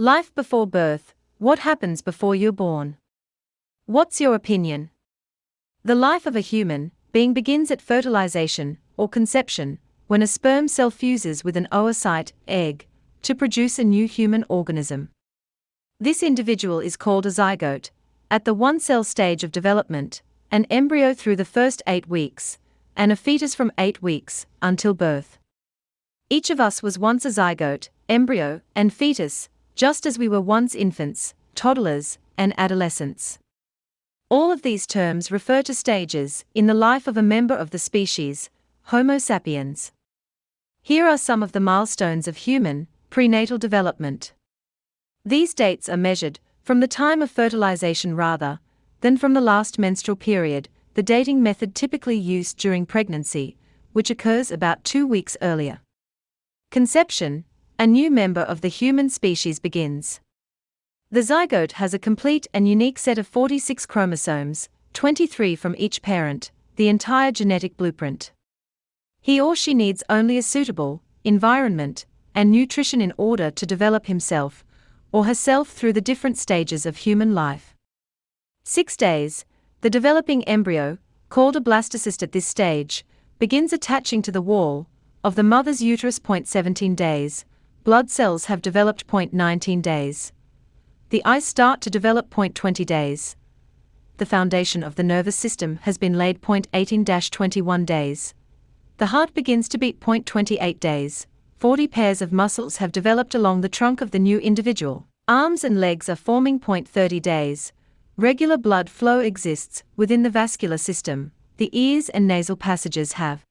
Life before birth What happens before you're born? What's your opinion? The life of a human being begins at fertilization, or conception, when a sperm cell fuses with an oocyte, egg, to produce a new human organism. This individual is called a zygote, at the one cell stage of development, an embryo through the first eight weeks, and a fetus from eight weeks until birth. Each of us was once a zygote, embryo, and fetus, just as we were once infants, toddlers, and adolescents. All of these terms refer to stages in the life of a member of the species, Homo sapiens. Here are some of the milestones of human prenatal development. These dates are measured from the time of fertilization rather than from the last menstrual period, the dating method typically used during pregnancy, which occurs about two weeks earlier. Conception a new member of the human species begins. The zygote has a complete and unique set of 46 chromosomes, 23 from each parent, the entire genetic blueprint. He or she needs only a suitable environment and nutrition in order to develop himself or herself through the different stages of human life. Six days, the developing embryo, called a blastocyst at this stage, begins attaching to the wall of the mother's uterus. 17 days, blood cells have developed. 19 days. The eyes start to develop. 20 days. The foundation of the nervous system has been laid. 18 21 days. The heart begins to beat. 28 days. 40 pairs of muscles have developed along the trunk of the new individual. Arms and legs are forming. 30 days. Regular blood flow exists within the vascular system. The ears and nasal passages have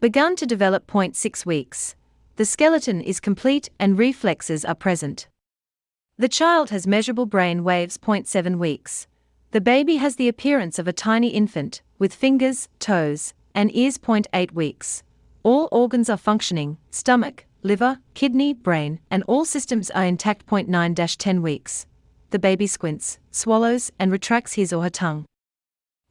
begun to develop. 6 weeks. The skeleton is complete and reflexes are present. The child has measurable brain waves. 7 weeks. The baby has the appearance of a tiny infant, with fingers, toes, and ears. 8 weeks. All organs are functioning stomach, liver, kidney, brain, and all systems are intact. 9 10 weeks. The baby squints, swallows, and retracts his or her tongue.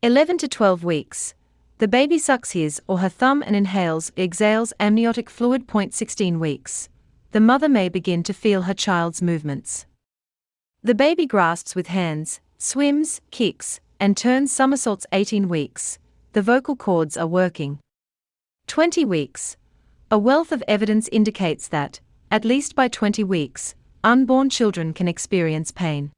11 to 12 weeks. The baby sucks his or her thumb and inhales, exhales amniotic fluid. 16 weeks. The mother may begin to feel her child's movements. The baby grasps with hands, swims, kicks, and turns somersaults. 18 weeks. The vocal cords are working. 20 weeks. A wealth of evidence indicates that, at least by 20 weeks, unborn children can experience pain.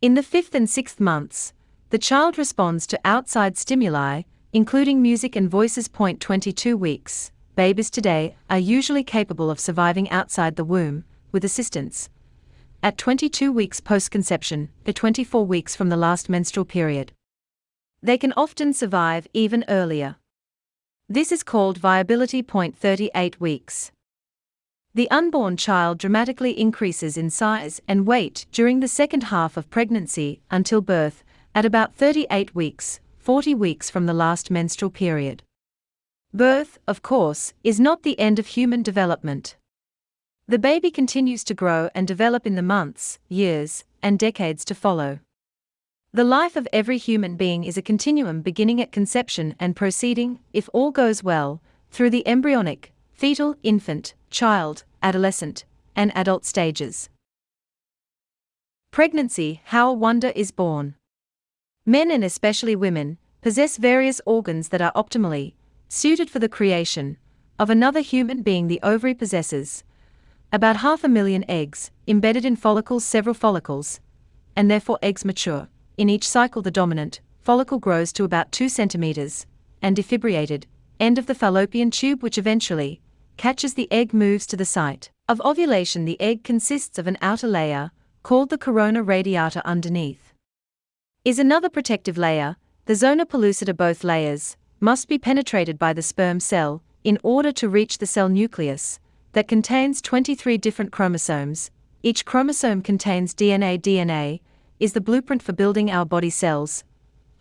In the fifth and sixth months, the child responds to outside stimuli, including music and voices. 22 weeks. Babies today are usually capable of surviving outside the womb, with assistance. At 22 weeks post conception, the 24 weeks from the last menstrual period. They can often survive even earlier. This is called viability. 38 weeks. The unborn child dramatically increases in size and weight during the second half of pregnancy until birth, at about 38 weeks, 40 weeks from the last menstrual period. Birth, of course, is not the end of human development. The baby continues to grow and develop in the months, years, and decades to follow. The life of every human being is a continuum beginning at conception and proceeding, if all goes well, through the embryonic, fetal, infant, child, adolescent, and adult stages. Pregnancy How a Wonder is Born. Men and especially women possess various organs that are optimally suited for the creation of another human being. The ovary possesses about half a million eggs embedded in follicles, several follicles, and therefore eggs mature in each cycle, the dominant follicle grows to about 2 centimeters, and the fimbriated end of the fallopian tube, which eventually catches the egg, moves to the site of ovulation. The egg consists of an outer layer, called the corona radiata underneath. Is another protective layer, the zona pellucida. Both layers must be penetrated by the sperm cell in order to reach the cell nucleus that contains 23 different chromosomes. Each chromosome contains DNA. DNA is the blueprint for building our body cells,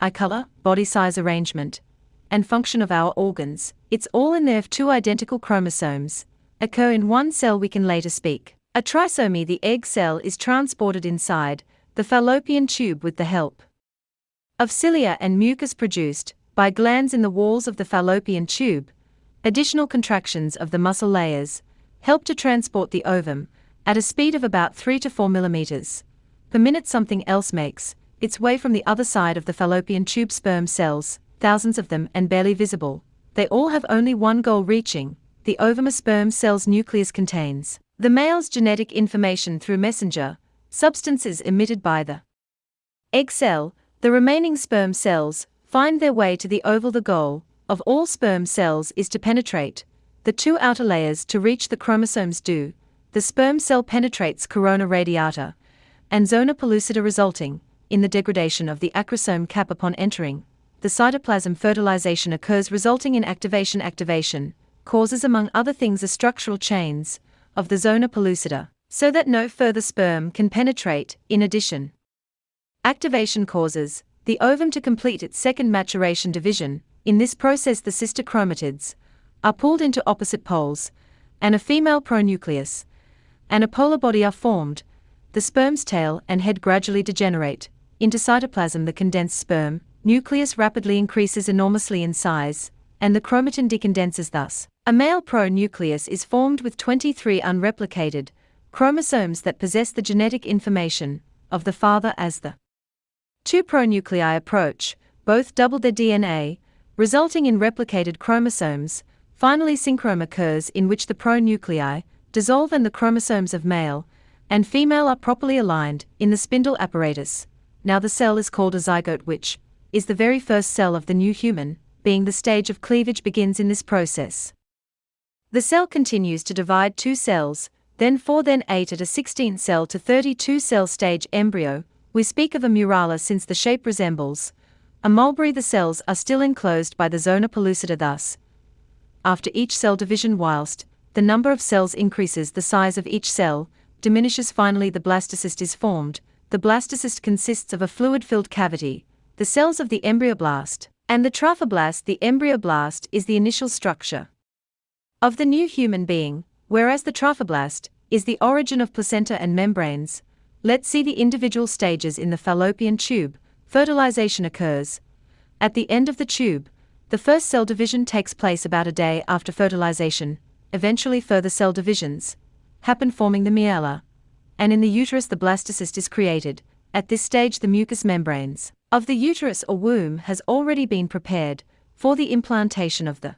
eye color, body size arrangement, and function of our organs. It's all in there if two identical chromosomes occur in one cell we can later speak. A trisomy the egg cell is transported inside the fallopian tube with the help of cilia and mucus produced by glands in the walls of the fallopian tube. Additional contractions of the muscle layers help to transport the ovum at a speed of about 3 to 4 millimeters per minute something else makes its way from the other side of the fallopian tube sperm cells, thousands of them and barely visible. They all have only one goal reaching, the ovum a sperm cell's nucleus contains the male's genetic information through messenger substances emitted by the egg cell, the remaining sperm cells find their way to the oval. The goal of all sperm cells is to penetrate the two outer layers to reach the chromosomes do. The sperm cell penetrates corona radiata and zona pellucida resulting in the degradation of the acrosome cap upon entering. The cytoplasm fertilization occurs resulting in activation activation causes among other things the structural chains of the zona pellucida so that no further sperm can penetrate in addition activation causes the ovum to complete its second maturation division in this process the sister chromatids are pulled into opposite poles and a female pronucleus and a polar body are formed the sperm's tail and head gradually degenerate into cytoplasm. The condensed sperm nucleus rapidly increases enormously in size, and the chromatin decondenses thus. A male pronucleus is formed with 23 unreplicated chromosomes that possess the genetic information of the father as the two pronuclei approach, both double their DNA, resulting in replicated chromosomes. Finally, syngamy occurs in which the pronuclei dissolve and the chromosomes of male and female are properly aligned in the spindle apparatus. Now the cell is called a zygote, which is the very first cell of the new human, being the stage of cleavage begins in this process. The cell continues to divide two cells, then four, then eight at a 16 cell to 32 cell stage embryo. We speak of a morula since the shape resembles a mulberry. The cells are still enclosed by the zona pellucida, thus, after each cell division, whilst the number of cells increases, the size of each cell diminishes finally the blastocyst is formed. The blastocyst consists of a fluid-filled cavity, the cells of the embryoblast, and the trophoblast. The embryoblast is the initial structure of the new human being, whereas the trophoblast is the origin of placenta and membranes. Let's see the individual stages in the fallopian tube. Fertilization occurs. At the end of the tube, the first cell division takes place about a day after fertilization. Eventually, further cell divisions happen forming the morula, and in the uterus the blastocyst is created. At this stage the mucous membranes of the uterus or womb has already been prepared for the implantation of the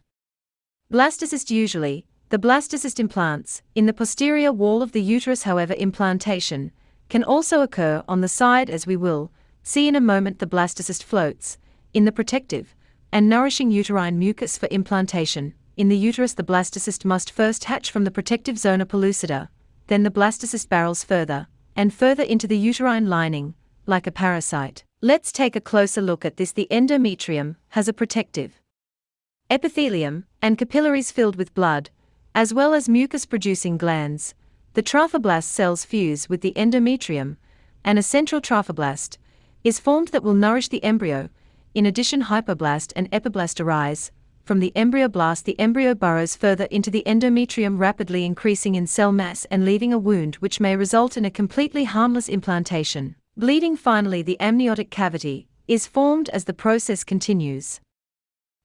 blastocyst usually the blastocyst implants in the posterior wall of the uterus however implantation can also occur on the side as we will see in a moment the blastocyst floats in the protective and nourishing uterine mucus for implantation in the uterus the blastocyst must first hatch from the protective zona pellucida, then the blastocyst barrels further and further into the uterine lining, like a parasite. Let's take a closer look at this. The endometrium has a protective epithelium and capillaries filled with blood, as well as mucus producing glands. The trophoblast cells fuse with the endometrium, and a central trophoblast is formed that will nourish the embryo. In addition, hypoblast and epiblast arise, from the embryoblast, the embryo burrows further into the endometrium, rapidly increasing in cell mass and leaving a wound which may result in a completely harmless implantation. Bleeding finally, the amniotic cavity is formed as the process continues.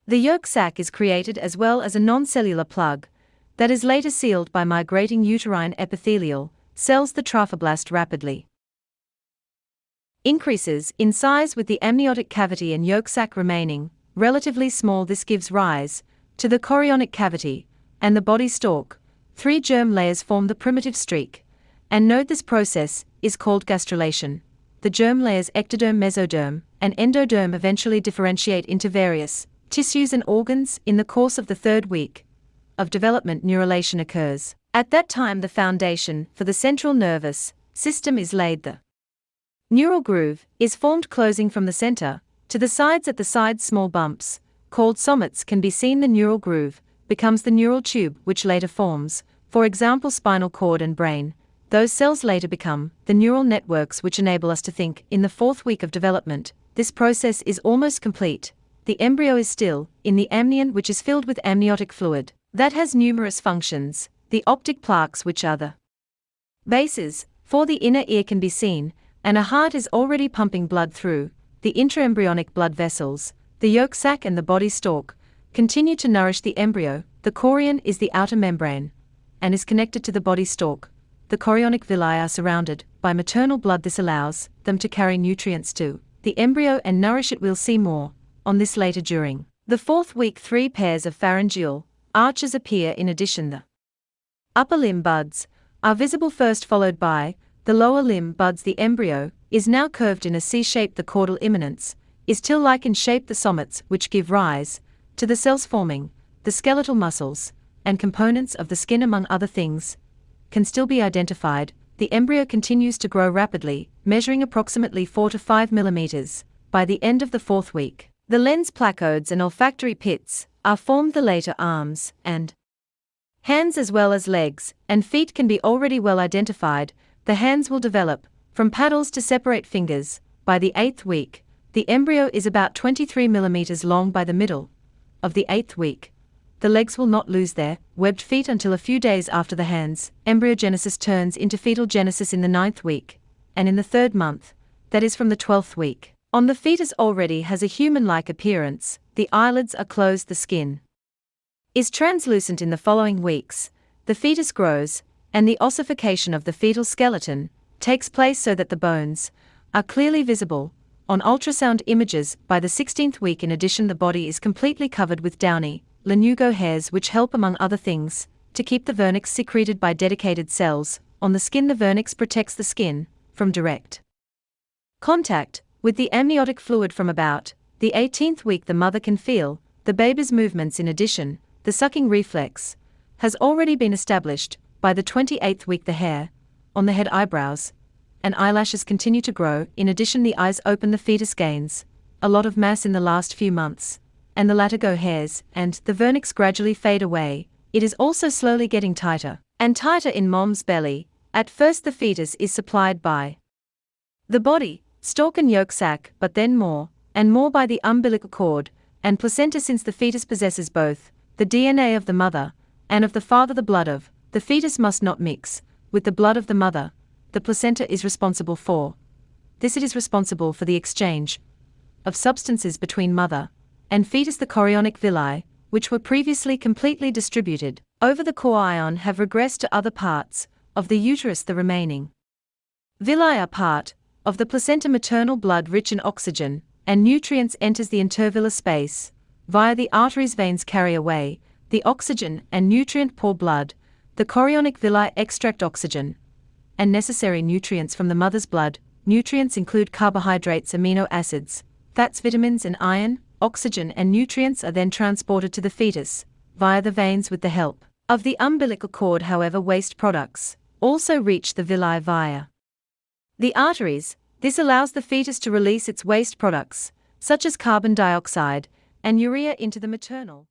The yolk sac is created as well as a non-cellular plug that is later sealed by migrating uterine epithelial cells. The trophoblast rapidly increases in size with the amniotic cavity and yolk sac remaining relatively small this gives rise to the chorionic cavity and the body stalk. Three germ layers form the primitive streak. And note this process is called gastrulation. The germ layers ectoderm, mesoderm, and endoderm eventually differentiate into various tissues and organs in the course of the third week of development neurulation occurs. At that time the foundation for the central nervous system is laid the neural groove is formed closing from the center to the sides at the sides small bumps, called somites can be seen the neural groove, becomes the neural tube which later forms, for example spinal cord and brain, those cells later become the neural networks which enable us to think. In the fourth week of development, this process is almost complete. The embryo is still in the amnion, which is filled with amniotic fluid. That has numerous functions. The otic placodes, which are the bases for the inner ear, can be seen, and a heart is already pumping blood through the intraembryonic blood vessels, the yolk sac and the body stalk, continue to nourish the embryo. The chorion is the outer membrane and is connected to the body stalk. the chorionic villi are surrounded by maternal blood. This allows them to carry nutrients to the embryo and nourish it. We'll see more on this later during the fourth week. Three pairs of pharyngeal arches appear in addition. The upper limb buds are visible first, followed by the lower limb buds. The embryo is now curved in a C shape. The caudal eminence is till like in shape. The somites, which give rise to the cells forming the skeletal muscles and components of the skin, among other things, can still be identified. The embryo continues to grow rapidly, measuring approximately 4 to 5 millimeters by the end of the fourth week. The lens placodes and olfactory pits are formed. The later arms and hands, as well as legs and feet, can be already well identified. The hands will develop from paddles to separate fingers by the eighth week. The embryo is about 23 millimeters long by the middle of the eighth week the legs will not lose their webbed feet until a few days after the hands. Embryogenesis turns into fetal genesis in the ninth week, and in the third month, that is from the twelfth week. On the fetus already has a human like appearance, the eyelids are closed, the skin is translucent in the following weeks, the fetus grows, and the ossification of the fetal skeleton takes place so that the bones are clearly visible. On ultrasound images, by the 16th week, in addition, the body is completely covered with downy, lanugo hairs which help among other things, to keep the vernix secreted by dedicated cells, on the skin the vernix protects the skin, from direct contact, with the amniotic fluid from about the 18th week the mother can feel, the baby's movements. In addition, the sucking reflex, has already been established, by the 28th week the hair, on the head eyebrows, and eyelashes continue to grow, in addition the eyes open the fetus gains, a lot of mass in the last few months, and the lanugo hairs, and the vernix gradually fade away, it is also slowly getting tighter and tighter in mom's belly. At first, the fetus is supplied by the body, stalk, and yolk sac, but then more and more by the umbilical cord and placenta, since the fetus possesses both the DNA of the mother and of the father. The blood of the fetus must not mix with the blood of the mother. The placenta is responsible for this, it is responsible for the exchange of substances between mother and fetus the chorionic villi, which were previously completely distributed over the chorion have regressed to other parts of the uterus the remaining villi are part of the placenta maternal blood rich in oxygen and nutrients enters the intervillous space via the arteries veins carry away the oxygen and nutrient poor blood the chorionic villi extract oxygen and necessary nutrients from the mother's blood nutrients include carbohydrates amino acids fats vitamins and iron oxygen and nutrients are then transported to the fetus via the veins with the help of the umbilical cord. However, waste products also reach the villi via the arteries. This allows the fetus to release its waste products, such as carbon dioxide and urea, into the maternal